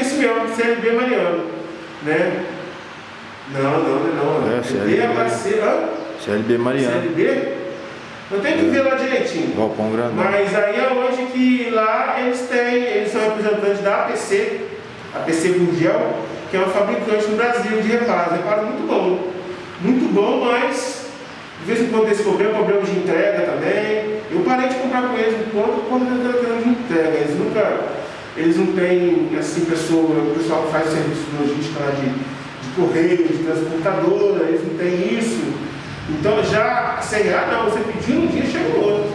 é mesmo, CLB Mariano. Né? Não, não, não. É, CLB. é parceiro. CLB Mariano. CLB? Eu tenho que ver lá direitinho. Galpão grandão. Mas aí é onde que lá eles têm, eles são representantes da APC, APC Gurgel, que é uma fabricante no Brasil de reparos. Reparo muito bom. Muito bom, mas de vez em quando esse problema, problema de entrega também. Eu parei de comprar com eles enquanto quando eu de entrega. Eles nunca, eles não têm assim, pessoa, o pessoal que faz serviço de logística lá de, de correio, de transportadora, eles não têm isso. Então já CRA não, você pediu um dia, chega no outro.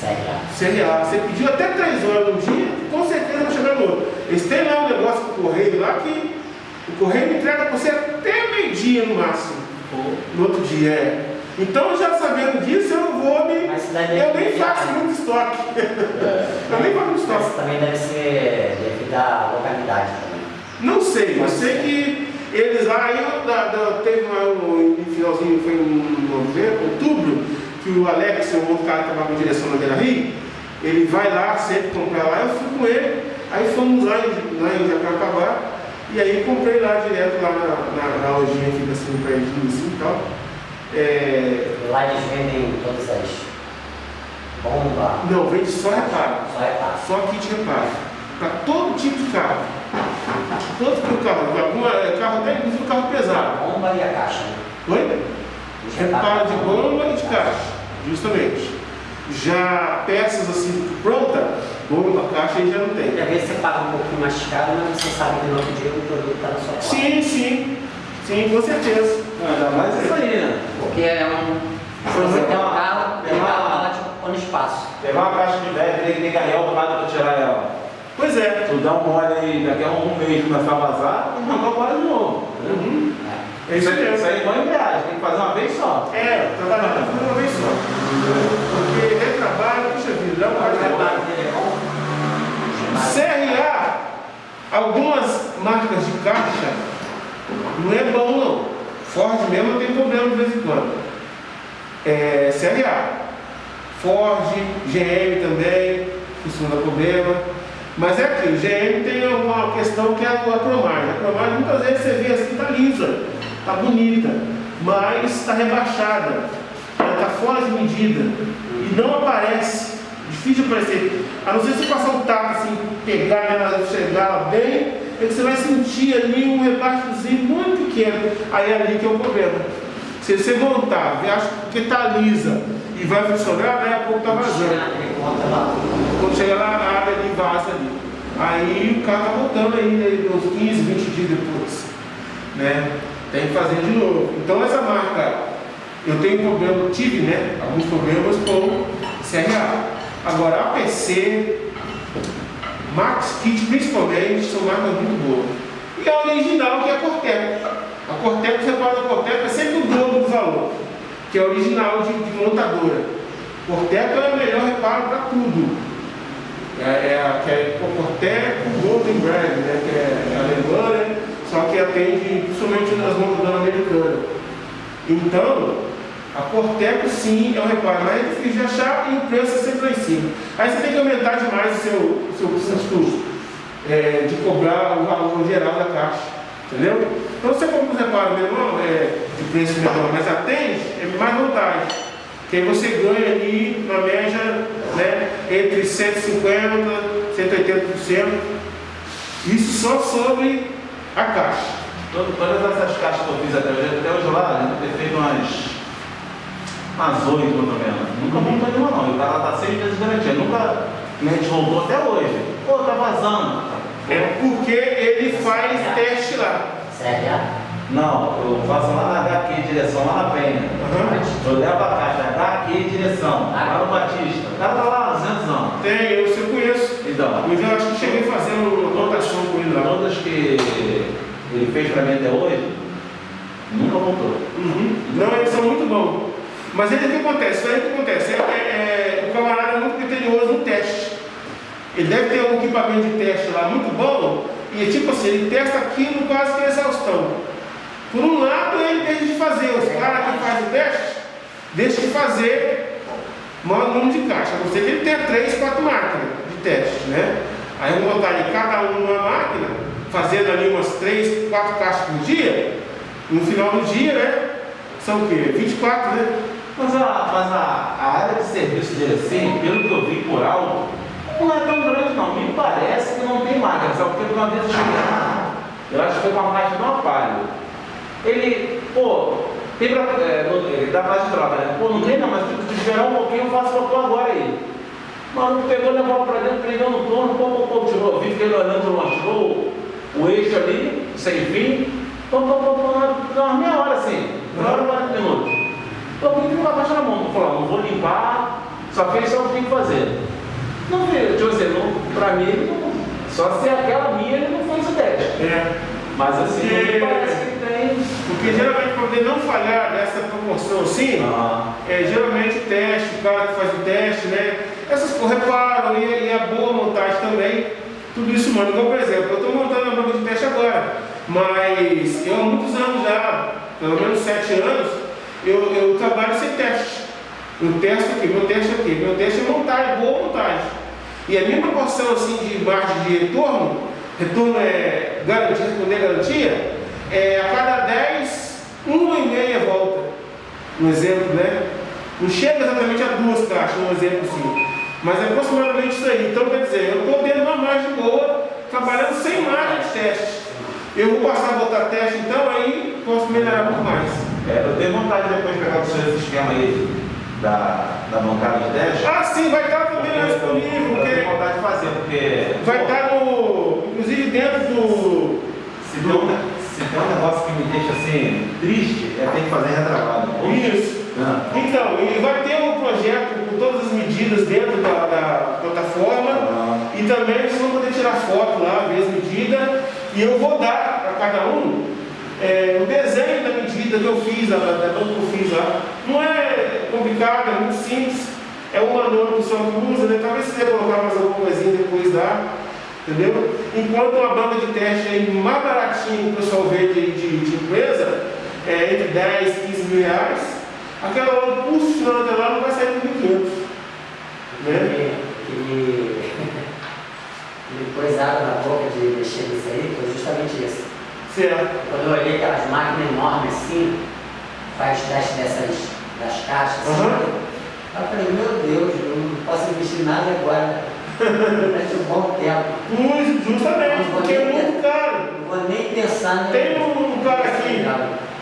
CRA. CRA, você pediu até 3 horas no dia, com certeza vai chegar no outro. Eles têm lá um negócio com o correio lá que o correio entrega para você até meio-dia no máximo. No outro dia, é. Então já sabendo disso, eu não vou me. Eu nem faço muito estoque. eu nem faço muito estoque. Mas também deve ser devido à localidade também. Não sei, eu sei que eles lá, aí eu, da, da, teve um, um finalzinho, foi em novembro, outubro, que o Alex, o outro cara que estava com direção na Beira Rio, ele vai lá sempre comprar lá, eu fui com ele, aí fomos lá em, lá em Jacarecabá, e aí comprei lá direto lá na, na, na lojinha, fica assim, pertinho assim e tal. É... Lá eles vendem todas as bombas? Não, vende só reparo. Só reparo. Só kit reparo. Para todo tipo de carro. Todo tipo de carro. Alguma, é, carro até inclusive carro pesado. A bomba e a caixa. Né? Oi? Reparo de bomba e de caixa. Justamente. Já peças assim pronta, bomba, caixa aí já não tem. E às vezes você paga um pouquinho mais caro, mas você sabe que no outro dia o produto está na sua porta. Sim, sim. Sim, com certeza. Ainda mais isso aí, né? Porque é um. Se você tem um carro, tem uma ela tipo, no espaço. Levar uma caixa de velho, tem que ter carregar automático para tirar ela. Pois é. Tu dá um mole aí, daqui a um mês começar a vazar, tu arranca o mole de novo. Uhum. É. Isso, aí, isso aí é igual embreagem, tem que fazer uma vez só. É, trabalhar tem que fazer uma vez só. Porque retrabalho, puxa vida, dá uma reparo dele é. CRA, algumas marcas de caixa, não é bom não. Ford mesmo tem problema de vez em quando. É, CRA. Ford, GM também, costuma dar problema. Mas é aquilo, GM tem uma questão que é a cromagem. A cromagem muitas vezes você vê assim, está lisa, está bonita, mas está rebaixada. Está fora de medida e não aparece. Difícil de aparecer. A não ser se passar um taco assim, pegar ela, chegar ela bem, é que você vai sentir ali um rebaixozinho muito pequeno. Aí é ali que é o problema. Se você montar, acha que está lisa e vai funcionar, daí a pouco está vazando. Quando chega lá, a área ali vaza ali. Aí o carro está voltando aí, né, uns 15, 20 dias depois. Né? Tem que fazer de novo. Então essa marca, eu tenho problema, tive né, alguns problemas com CRA. Agora a PC, Max Kit principalmente, são marcas muito boas. E a original que é a Corteco. A Corteco, você fala da Corteco, é sempre o dobro do valor, que é original de, de montadora. Corteco é o melhor reparo para tudo. É, é, a, que é Corteco Golden Brand, né, que é alemã, né, só que atende principalmente nas montadoras americanas. Então, a Corteco sim é um reparo mais difícil de achar e o preço é sempre lá em cima. Aí você tem que aumentar demais o seu, o seu custo é, de cobrar o valor geral da caixa. Entendeu? Então você compra um reparo menor, é, de preço menor, mas atende, é mais vantagem. Que aí você ganha ali, na média, né, entre 150% e 180%. Isso só sobre a caixa. Todas essas caixas que eu fiz até hoje, até hoje lá, a gente feito umas umas oito, pelo menos. Nunca montou nenhuma não. E o cara tá seis meses de garantia. Nunca a gente voltou até hoje. Pô, tá vazando. É porque ele faz teste lá. CRA? Não, eu faço lá na HQ, direção, lá na Penha. Uhum. Eu levo a caixa HQ, direção, lá no Batista. O cara tá lá há 200 anos. Tem, eu, eu conheço. Então, Mas eu acho que cheguei fazendo rotação com ele lá. todas que ele fez pra mim até hoje, nunca voltou. Uhum. Não, eles são muito bons. Mas aí o que acontece? Aí o que acontece? É, é, é, o camarada é muito criterioso no teste. Ele deve ter um equipamento de teste lá muito bom, e tipo assim, ele testa aquilo quase que é exaustão. Por um lado, ele deixa de fazer, os caras que fazem o teste, deixam de fazer maior número de caixa. A não ser que ele tenha três, quatro máquinas de teste, né? Aí eu vou botar de cada um numa máquina, fazendo ali umas 3, 4 caixas por dia, no final do dia, né? São o quê? 24, né? Mas, a, mas a, a área de serviço dele, assim, pelo que eu vi por alto, não é tão grande não. Me parece que não tem máquina, sabe? Porque uma vez eu cheguei lá, eu acho que foi com a máquina do Amparo. Ele, pô, tem pra, é, no- ele dá prazo de troca, né? Pô, não tem não, mas se esperar um pouquinho, eu faço pra tu agora aí. Mano, pegou, levou pra dentro, prendeu no torno, pô, pô, pô, tirou, vi, fiquei olhando, mostrou o eixo ali, sem fim, pô, pô, pô, pô, deu umas meia hora assim, e 40 minutos. Pô, por que com a caixa na mão? Eu falei, não vou limpar, só fez só o que tem que fazer. Não vi, deixa eu dizer, não, pra mim, ele não, só se aquela minha ele não fez o teste. É. Mas assim, É. me parece que tem. Porque geralmente para poder não falhar nessa proporção assim, Ah, é, geralmente o teste, o cara que faz o teste, né? Essas coisas reparam e, e a boa montagem também, tudo isso manda. Igual, por exemplo, eu estou montando a banca de teste agora, mas eu há muitos anos já, pelo menos sete anos, eu, eu trabalho sem teste. Eu testo aqui, meu teste aqui, meu teste é montagem, boa montagem. E a minha proporção assim de margem de retorno, retorno é garantia, responder garantia, é a cada 10, uma e meia volta. Um exemplo, né? Não chega exatamente a duas caixas, um exemplo assim. Mas é aproximadamente isso aí. Então, quer dizer, eu estou de uma margem boa, trabalhando sem margem de teste. Eu vou passar a botar teste, então aí posso melhorar muito mais. é, eu tenho vontade de depois de pegar o seu sistema aí da, da bancada de teste. Ah, sim, vai estar também lá Eu disponível, tenho porque vontade de fazer, porque. vai estar no. Inclusive dentro do. Se tem, um, se tem um negócio que me deixa assim triste, é ter que fazer retrabalho. Isso. Ah, Então, e vai ter um projeto com todas as medidas dentro da, da plataforma. ah, E também vocês vão poder tirar foto lá, ver as medidas. E eu vou dar para cada um é, o desenho da medida que eu fiz, da, banca que eu fiz lá. Não é complicado, é muito simples. É um manual que que usa, né? Talvez você colocar mais alguma coisinha depois lá. Entendeu? Enquanto uma banca de teste aí mais baratinha que o pessoal vende aí de, de empresa, é entre 10 e 15 mil reais, aquela hora, final daquela hora não vai sair por 1.500. Né? Aquele, aquele coisado na boca de mexer nisso aí foi justamente isso. Certo. Quando eu olhei aquelas máquinas enormes assim, faz teste dessas das caixas, assim, Aham. eu falei, meu Deus, eu não posso investir em nada agora. Durante um bom tempo. Pois, justamente, porque é muito caro. Não vou nem pensar em. Tem um cara aqui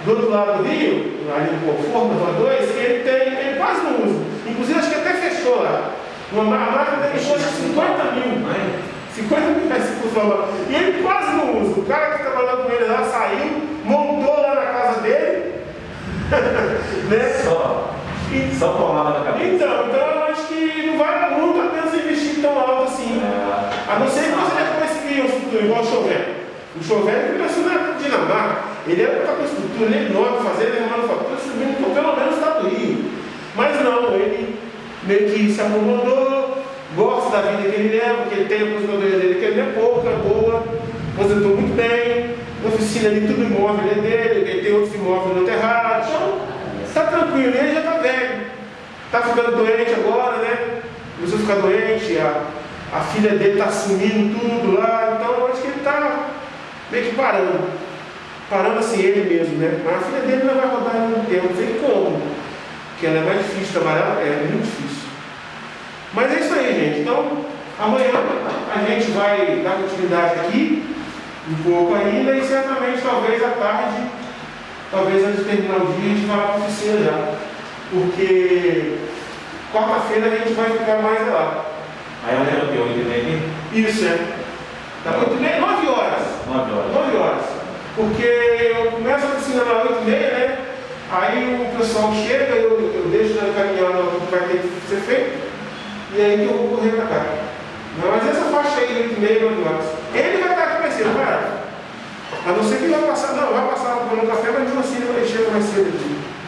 do outro lado do Rio, ali no Conforto, na Rua 2, que ele tem, ele quase não usa. Inclusive acho que até fechou lá. Uma, ma- a máquina dele custa 50 mil. mãe, 50 mil reais que custa lá. E ele quase não usa. O cara que trabalhou com ele lá saiu, montou lá na casa dele. né? só, E- só palmada na cabeça. então, então eu acho que não vale muito a pena você investir tão alto assim. É, A não ser que você já conseguir um futuro igual o Chover. O Chover ele começou na Dinamarca. Ele era com a estrutura, ele é enorme, fazendo manufatura subindo por pelo menos do Rio. Mas não, ele meio que se acomodou, gosta da vida que ele leva, porque ele tem a aposentadoria dele, que ele é pouca, é boa, aposentou muito bem, a oficina ali, tudo imóvel é dele, ele tem outros imóveis no terrado. Então, tá tranquilo, ele já tá velho. Tá ficando doente agora, né? Começou a ficar doente, a, a filha dele tá assumindo tudo lá, então acho que ele tá meio que parando. Parando assim ele mesmo, né? Mas a filha dele não vai rodar em muito tempo, não sei como. Porque ela é mais difícil trabalhar, é muito difícil. Mas é isso aí, gente. Então, amanhã a gente vai dar continuidade aqui, um pouco ainda, e certamente talvez à tarde, talvez antes de terminar o dia, a gente vá para a oficina já. Porque quarta-feira a gente vai ficar mais lá. Aí eu lembro que eu entrei aqui, Isso, é. Tá muito bem, 9 horas. 9 horas. 9 horas. Porque eu começo a oficina lá 8 e meia, né? Aí o pessoal chega, eu, eu deixo ela caminhando o que vai ter que ser feito, e aí que eu vou correr pra cá. Não, mas essa faixa aí, 8 e meia, 9 horas. Ele vai estar aqui mais cedo, vai. A não ser que vai passar, não, vai passar no café, mas mesmo assim ele vai mais cedo aqui.